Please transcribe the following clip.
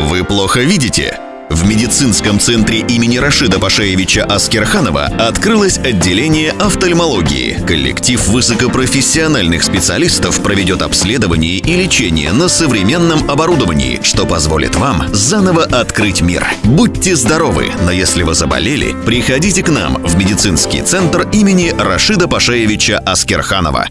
Вы плохо видите? В медицинском центре имени Рашида Пашаевича Аскерханова открылось отделение офтальмологии. Коллектив высокопрофессиональных специалистов проведет обследование и лечение на современном оборудовании, что позволит вам заново открыть мир. Будьте здоровы, но если вы заболели, приходите к нам в медицинский центр имени Рашида Пашаевича Аскерханова.